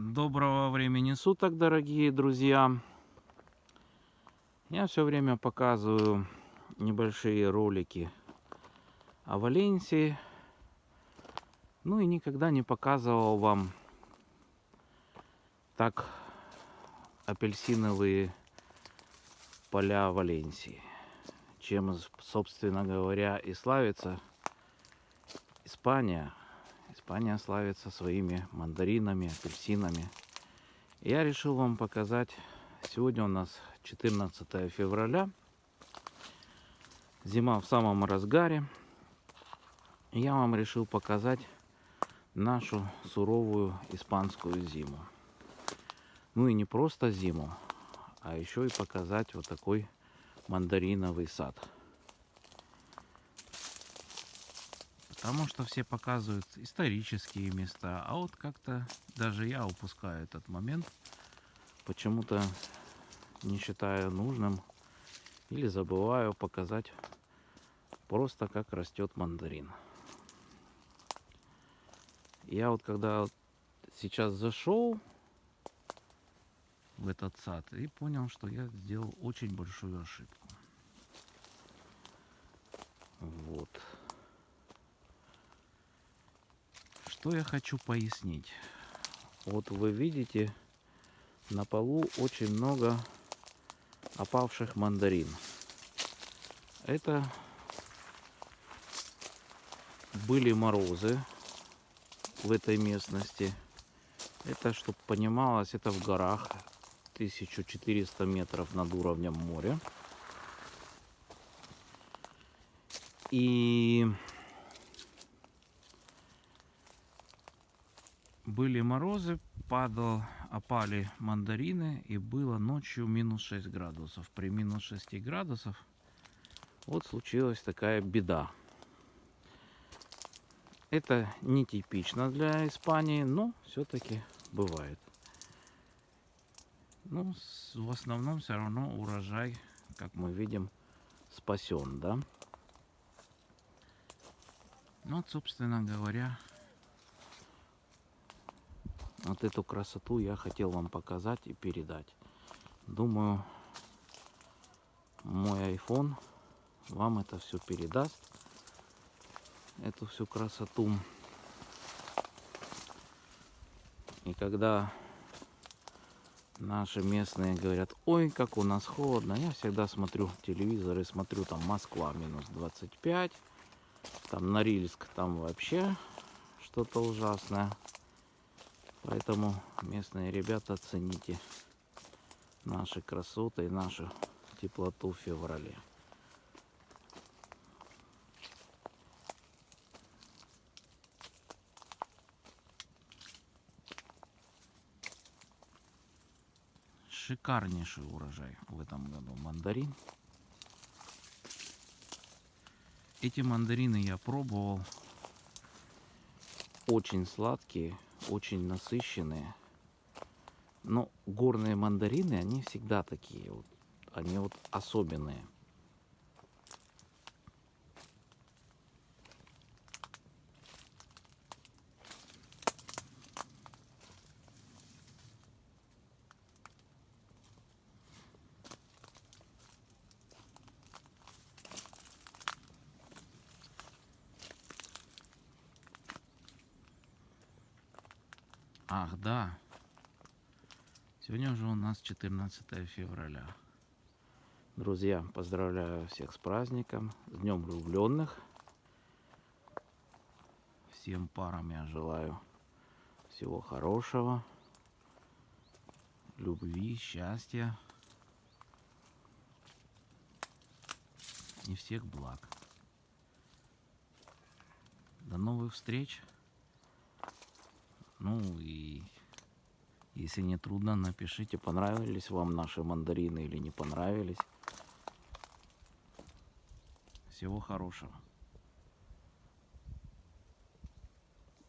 Доброго времени суток, дорогие друзья. Я все время показываю небольшие ролики о Валенсии. Ну и никогда не показывал вам так апельсиновые поля Валенсии. Чем, собственно говоря, и славится Испания – Испания славится своими мандаринами, апельсинами. Я решил вам показать, сегодня у нас 14 февраля, зима в самом разгаре. Я вам решил показать нашу суровую испанскую зиму. Ну и не просто зиму, а еще и показать вот такой мандариновый сад. Потому что все показывают исторические места, а вот как-то даже я упускаю этот момент. Почему-то не считаю нужным или забываю показать просто как растет мандарин. Я вот когда сейчас зашел в этот сад и понял, что я сделал очень большую ошибку. Вот. Что я хочу пояснить? Вот вы видите, на полу очень много опавших мандарин. Это были морозы в этой местности. Это, чтобы понималось, это в горах 1400 метров над уровнем моря. И были морозы, падал, опали мандарины и было ночью минус 6 градусов. При минус 6 градусов вот случилась такая беда. Это нетипично для Испании, но все-таки бывает. Ну, в основном все равно урожай, как мы видим, спасен, да? Ну, вот, собственно говоря, вот эту красоту я хотел вам показать и передать. Думаю, мой iPhone вам это все передаст. Эту всю красоту. И когда наши местные говорят, ой, как у нас холодно, я всегда смотрю телевизор и смотрю, там Москва минус 25, там Норильск, там вообще что-то ужасное. Поэтому местные ребята цените наши красоты и нашу теплоту в феврале. Шикарнейший урожай в этом году мандарин. Эти мандарины я пробовал. Очень сладкие очень насыщенные. Но горные мандарины, они всегда такие вот. Они вот особенные. Ах, да. Сегодня уже у нас 14 февраля. Друзья, поздравляю всех с праздником, с Днем влюбленных. Всем парам я желаю всего хорошего, любви, счастья и всех благ. До новых встреч! Ну и если не трудно, напишите, понравились вам наши мандарины или не понравились. Всего хорошего.